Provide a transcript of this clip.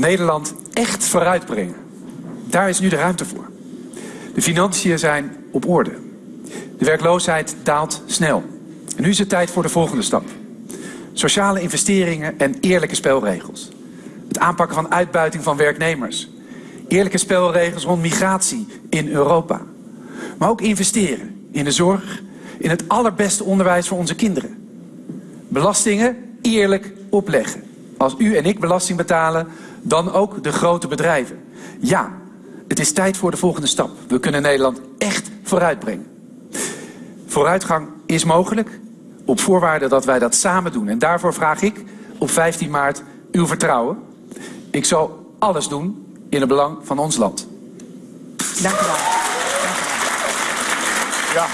Nederland echt vooruitbrengen. Daar is nu de ruimte voor. De financiën zijn op orde. De werkloosheid daalt snel. En nu is het tijd voor de volgende stap. Sociale investeringen en eerlijke spelregels. Het aanpakken van uitbuiting van werknemers. Eerlijke spelregels rond migratie in Europa. Maar ook investeren in de zorg, in het allerbeste onderwijs voor onze kinderen. Belastingen eerlijk opleggen. Als u en ik belasting betalen, dan ook de grote bedrijven. Ja, het is tijd voor de volgende stap. We kunnen Nederland echt vooruitbrengen. Vooruitgang is mogelijk, op voorwaarde dat wij dat samen doen. En daarvoor vraag ik op 15 maart uw vertrouwen. Ik zal alles doen in het belang van ons land. Dank u wel. Ja.